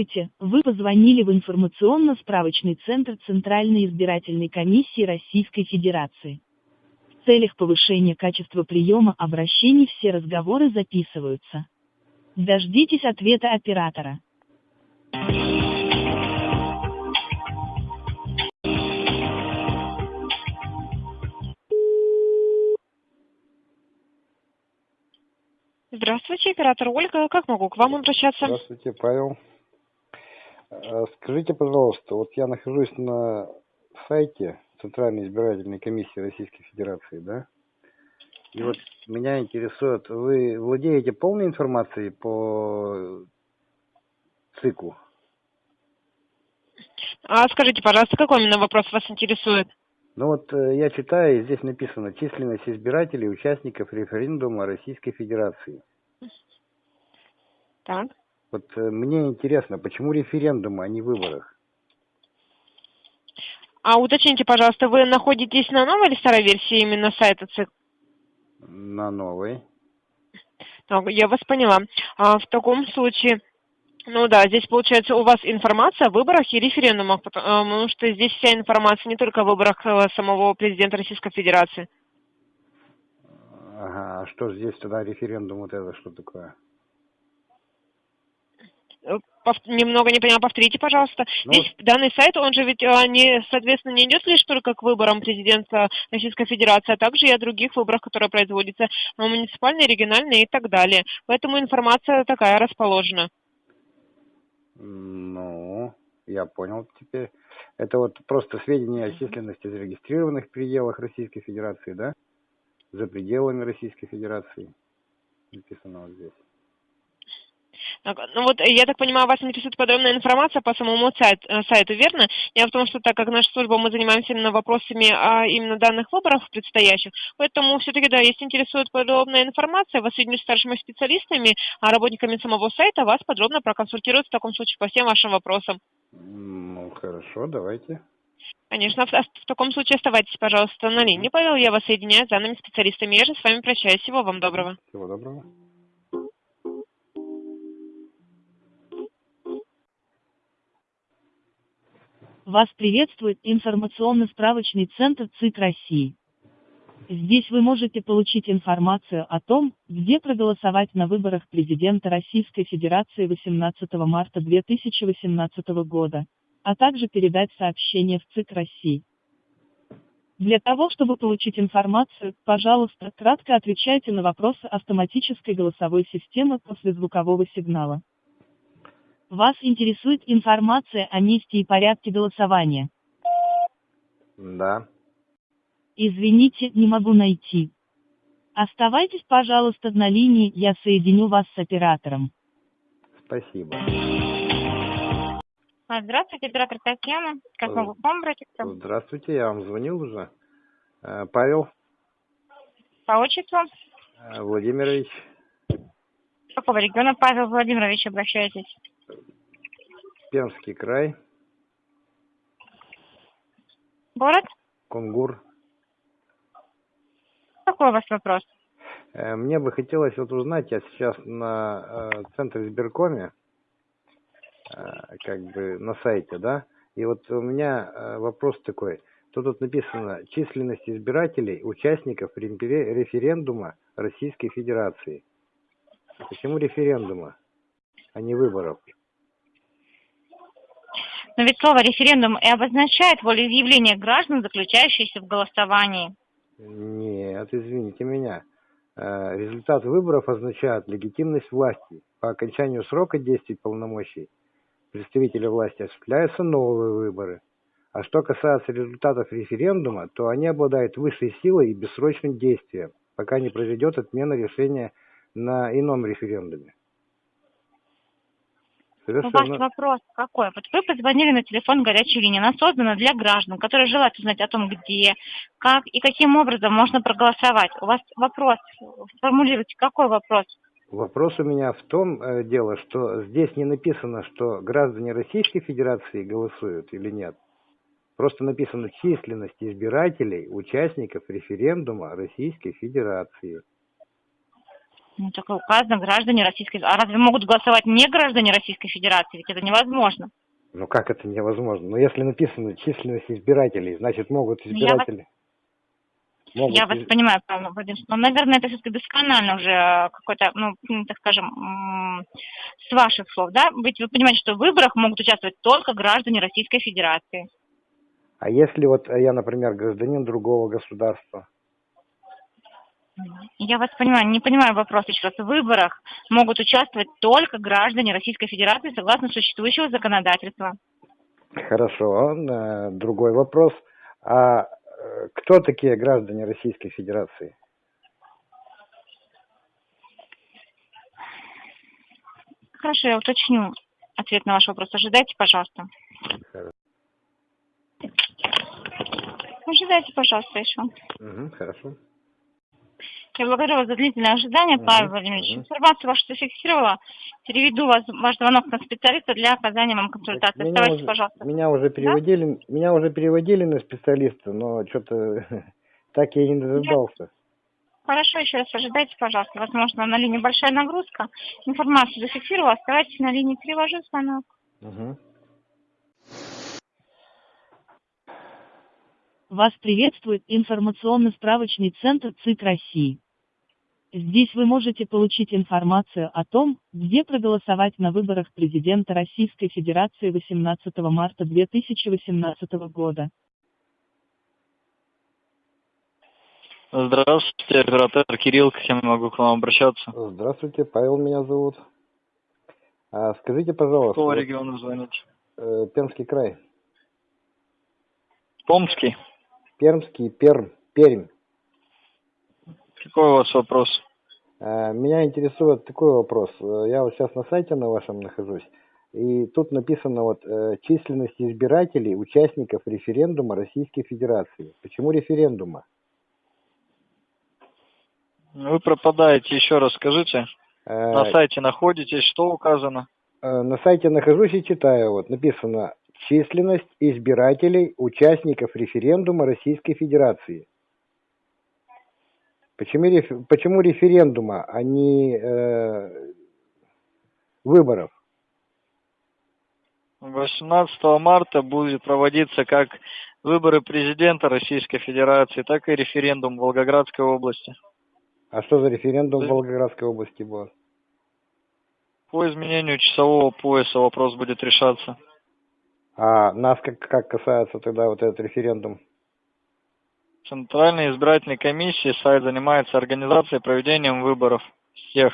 Здравствуйте, вы позвонили в информационно-справочный центр Центральной избирательной комиссии Российской Федерации. В целях повышения качества приема обращений все разговоры записываются. Дождитесь ответа оператора. Здравствуйте, оператор Ольга. Как могу к вам обращаться? Здравствуйте, Павел. Э, Скажите, пожалуйста, вот я нахожусь на сайте Центральной избирательной комиссии Российской Федерации, да? И вот меня интересует, вы владеете полной информацией по циклу? А скажите, пожалуйста, какой именно вопрос вас интересует? Ну вот э, я читаю, и здесь написано численность избирателей, участников референдума Российской Федерации. Так. Вот э, мне интересно, почему референдумы, а не выборах? А уточните, пожалуйста, вы находитесь на новой или старой версии именно сайта ЦИК? На новой. Так, я вас поняла. А, в таком случае, ну да, здесь получается у вас информация о выборах и референдумах, а, потому что здесь вся информация не только о выборах э, самого президента Российской Федерации. Ага, а что здесь тогда референдум вот это, что такое? Э, Немного не поняла, повторите, пожалуйста. Ну Здесь данный сайт, он же ведь а, не, соответственно, не идет лишь только к выборам президента Российской Федерации, а также и о других выборах, которые производятся а, муниципальные, региональные и так далее. Поэтому информация такая расположена. Ну, я понял теперь. Это вот просто сведения о численности зарегистрированных в пределах Российской Федерации, да? За пределами Российской Федерации. Написано вот здесь. Так, Ну вот, э, я так понимаю, вас интересует подробная информация по самому сайт- э, сайту, верно? Дело в том, что так как наша служба, мы занимаемся именно вопросами а, именно данных выборов предстоящих, поэтому все-таки, да, если интересует подробная информация, вас соединю с старшими специалистами, а работниками самого сайта вас подробно проконсультируют в таком случае по всем вашим вопросам. Ну, хорошо, давайте. Конечно, в, в таком случае оставайтесь, пожалуйста, на линии. Павел, я вас соединяю с данными специалистами. Я же с вами прощаюсь. Всего вам доброго. Всего доброго. Вас приветствует информационно-справочный центр ЦИК России. Здесь вы можете получить информацию о том, где проголосовать на выборах президента Российской Федерации 18 марта 2018 года, а также передать сообщение в ЦИК России. Для того, чтобы получить информацию, пожалуйста, кратко отвечайте на вопросы автоматической голосовой системы после звукового сигнала. Вас интересует информация о месте и порядке голосования. Да. Извините, не могу найти. Оставайтесь, пожалуйста, на линии, я соединю вас с оператором. Спасибо. А, Здравствуйте, оператор Татьяна. Как Э, могу к вам обратиться? Здравствуйте, я вам звонил уже. Э, Павел По отчеству? э, Владимирович, С какого региона, Павел Владимирович, обращаетесь? Пермский край, Город? Кунгур. Какой у вас вопрос? Э, Мне бы хотелось вот узнать, я сейчас на э, центре избиркоме, э, как бы на сайте, да, и вот у меня э, вопрос такой. Тут вот написано численность избирателей, участников рефере- референдума Российской Федерации. Почему референдума, а не выборов? Но ведь слово референдум и обозначает волеизъявление граждан, заключающееся в голосовании. Нет, извините меня. Э, Результат выборов означает легитимность власти. По окончанию срока действий полномочий представителя власти осуществляются новые выборы. А что касается результатов референдума, то они обладают высшей силой и бессрочным действием, пока не произойдет отмена решения на ином референдуме. У вас Совершенно. вопрос какой? Вот вы позвонили на телефон горячей линии. Она создана для граждан, которые желают узнать о том, где, как и каким образом можно проголосовать. У вас вопрос. Сформулируйте, какой вопрос? Вопрос у меня в том э, дело, что здесь не написано, что граждане Российской Федерации голосуют или нет. Просто написано численность избирателей, участников референдума Российской Федерации. Ну, так и указано, граждане Российской... А разве могут голосовать не граждане Российской Федерации? Ведь это невозможно. Ну как это невозможно? Ну если написано численность избирателей, значит могут Ну, я избиратели. Могут Я вас понимаю, Павел Владимирович, но, наверное, это все-таки досконально уже э, какой-то, ну, так скажем, с ваших слов, да? Ведь вы понимаете, что в выборах могут участвовать только граждане Российской Федерации. А если вот я, например, гражданин другого государства? Я вас понимаю, не понимаю вопрос еще раз. В выборах могут участвовать только граждане Российской Федерации согласно существующего законодательства. Хорошо, э, другой вопрос. А э, кто такие граждане Российской Федерации? Хорошо, я уточню ответ на ваш вопрос. Ожидайте, пожалуйста. Хорошо. Ожидайте, пожалуйста, еще. Мгм, хорошо. Я благодарю вас за длительное ожидание, Павел Владимирович. мгм. Информацию вашу зафиксировала. Переведу вас, ваш звонок на специалиста для оказания вам консультации. Меня Оставайтесь, уже- пожалуйста. Меня уже переводили, меня уже переводили на специалиста, но что-то так я и не дождался. Хорошо, еще раз ожидайте, пожалуйста. Возможно, на линии большая нагрузка. Информацию зафиксировала. Оставайтесь на линии, перевожу звонок. Мгм. Вас приветствует информационно-справочный центр ЦИК России. Здесь вы можете получить информацию о том, где проголосовать на выборах президента Российской Федерации 18 марта 2018 года. Здравствуйте, оператор Кирилл, к кем могу к вам обращаться? Здравствуйте, Павел меня зовут. А, скажите, пожалуйста, Какого региона звоните? э, Пермский край, Томский. Пермский, Перм, Пермь. Какой у вас вопрос? А, Меня интересует такой вопрос. Э, Я вот сейчас на сайте на вашем нахожусь, и тут написано вот э, численность избирателей, участников референдума Российской Федерации. Почему референдума? Вы пропадаете, еще раз скажите. Э, На сайте находитесь, что указано? э, На сайте нахожусь и читаю, вот написано численность избирателей, участников референдума Российской Федерации. Почему, реф- почему референдума, а не э, выборов? 18 марта будет проводиться как выборы президента Российской Федерации, так и референдум в Волгоградской области. А что за референдум в. Волгоградской области был? По изменению часового пояса вопрос будет решаться. А нас как, как касается тогда вот этот референдум? Центральной избирательной комиссии сайт занимается организацией проведением выборов всех,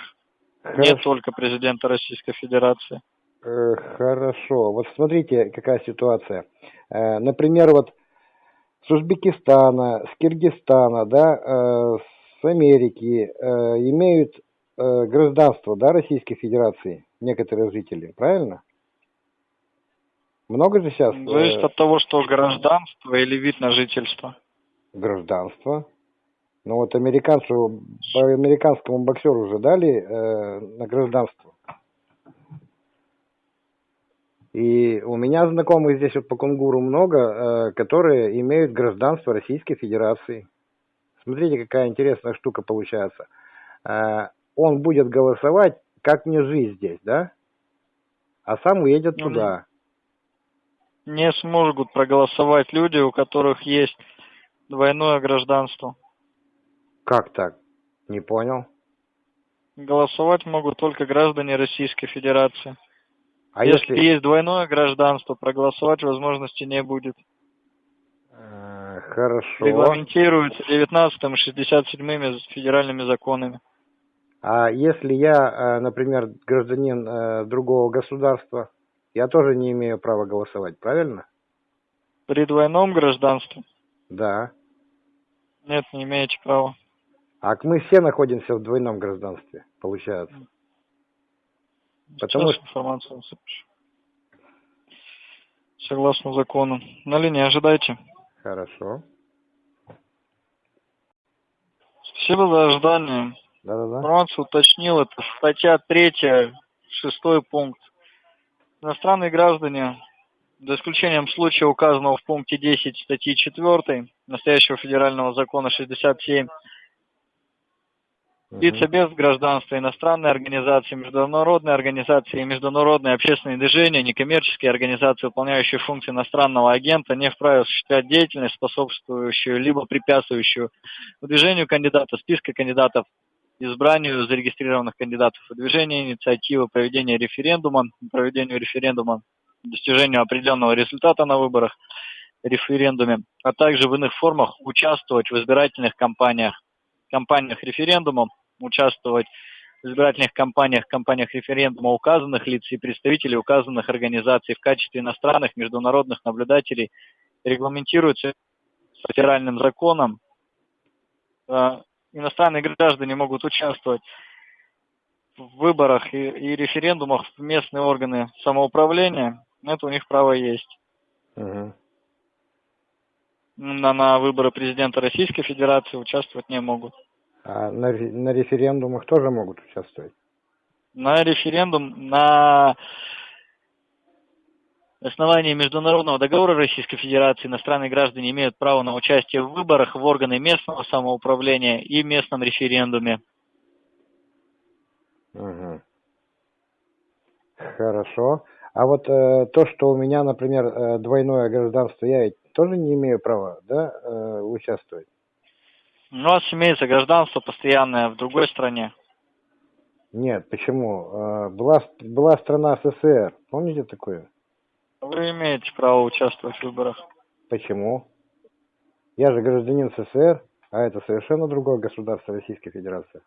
не только президента Российской Федерации. Э, Хорошо. Вот смотрите, какая ситуация. Э, Например, вот с Узбекистана, с Киргизстана, да, э, с Америки имеют гражданство, да, Российской Федерации некоторые жители, правильно? Много же сейчас Зависит от того, что гражданство или вид на жительство. Гражданства. Ну вот американцу, по американскому боксеру уже дали э, на гражданство. И у меня знакомых здесь вот по Кунгуру много, э, которые имеют гражданство Российской Федерации. Смотрите, какая интересная штука получается. Э, он будет голосовать, как мне жить здесь, да? А сам уедет Ну, туда. Не смогут проголосовать люди, у которых есть двойное гражданство. Как так? Не понял. Голосовать могут только граждане Российской Федерации. А если, если... есть двойное гражданство, проголосовать возможности не будет. Э, Хорошо. Регламентируется 19 и 67 федеральными законами. А если я, э, например, гражданин э, другого государства, я тоже не имею права голосовать, правильно? При двойном гражданстве Да. нет, не имеете права. А мы все находимся в двойном гражданстве, получается. Потому Сейчас информацию вам запишу. Согласно закону. На линии ожидайте. Хорошо. Спасибо за ожидание. Да-да-да. Информацию уточнил. Это статья 3, шестой пункт. Иностранные граждане, за исключением случая, указанного в пункте 10 статьи 4 настоящего федерального закона 67, Лица без гражданства, иностранные организации, международные организации, международные общественные движения, некоммерческие организации, выполняющие функции иностранного агента, не вправе осуществлять деятельность, способствующую либо препятствующую выдвижению кандидата, списка кандидатов, избранию зарегистрированных кандидатов, выдвижению инициативы, проведения референдума, проведению референдума, достижению определенного результата на выборах, референдуме, а также в иных формах участвовать в избирательных кампаниях, кампаниях референдума, участвовать в избирательных кампаниях, кампаниях референдума указанных лиц и представителей указанных организаций в качестве иностранных международных наблюдателей регламентируется федеральным законом. Э, иностранные граждане могут участвовать в выборах и, и референдумах в местные органы самоуправления. Это у них право есть. Угу. На, на выборы президента Российской Федерации участвовать не могут. А на, на референдумах тоже могут участвовать? На референдум, на основании международного договора Российской Федерации иностранные граждане имеют право на участие в выборах в органы местного самоуправления и местном референдуме. Угу. Хорошо. А вот э, то, что у меня, например, э, двойное гражданство, я ведь тоже не имею права, да, э, участвовать? У нас имеется гражданство постоянное в другой стране. Нет, почему? Э, была, была страна СССР, помните такое? Вы имеете право участвовать в выборах. Почему? Я же гражданин СССР, а это совершенно другое государство Российской Федерации.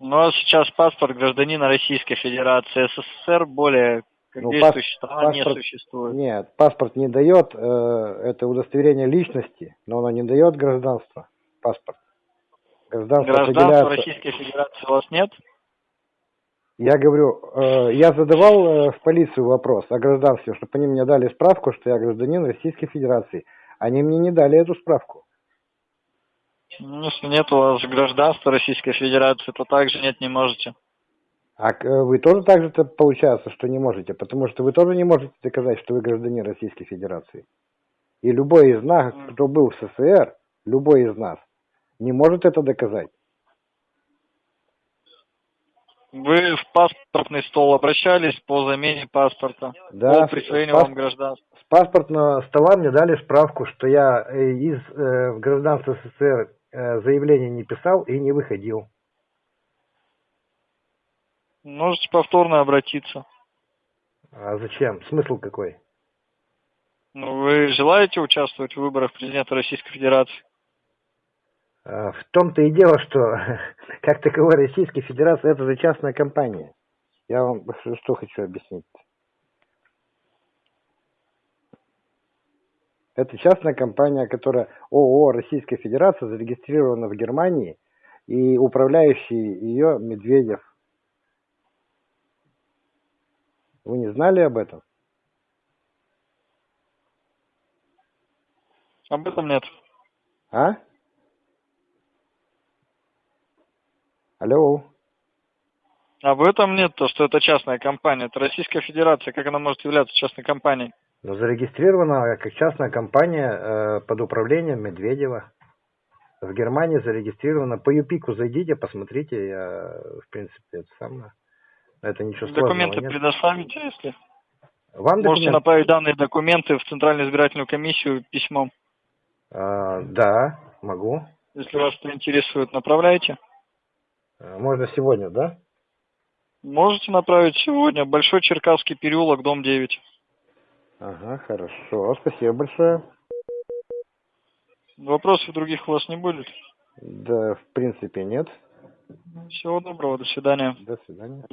У нас сейчас паспорт гражданина Российской Федерации. СССР более Ну, пас- не паспорт- существует. Нет, паспорт не дает, э, это удостоверение личности, но оно не дает гражданства, паспорт. Гражданство Гражданства. Российской Федерации у вас нет? Я говорю, э, я задавал э, в полицию вопрос о гражданстве, чтобы они мне дали справку, что я гражданин Российской Федерации. Они мне не дали эту справку. Ну, Если нет у вас гражданства Российской Федерации, то также нет, не можете. А э, вы тоже так же -то получается, что не можете, потому что вы тоже не можете доказать, что вы гражданин Российской Федерации. И любой из нас, кто был в СССР, любой из нас, не может это доказать. Вы в паспортный стол обращались по замене паспорта, Да, по присвоению пас- вам гражданства. С паспортного стола мне дали справку, что я э, из э, в гражданство СССР э, заявление не писал и не выходил. Можете повторно обратиться. А зачем? Смысл какой? Ну, Вы желаете участвовать в выборах президента Российской Федерации? А, В том-то и дело, что как таковой Российской Федерации это же частная компания. Я вам что хочу объяснить. Это частная компания, которая ООО Российская Федерация зарегистрирована в Германии и управляющий ее Медведев. Вы не знали об этом? Об этом нет. А? Алло. Об этом нет, то, что это частная компания. Это Российская Федерация. Как она может являться частной компанией? Ну, зарегистрирована как частная компания э, под управлением Медведева. В Германии зарегистрирована. По ЮПИКу зайдите, посмотрите. Я, в принципе, это самое. Это ничего сложного Документы предоставите, если... Вам Можете документ? направить данные документы в Центральную избирательную комиссию письмом. А, да, могу. Если вас это интересует, направляйте. А, Можно сегодня, да? Можете направить сегодня. Большой Черкасский переулок, дом 9. Ага, хорошо. Спасибо большое. Вопросов других у вас не будет? Да, в принципе, нет. Всего доброго, до свидания. До свидания.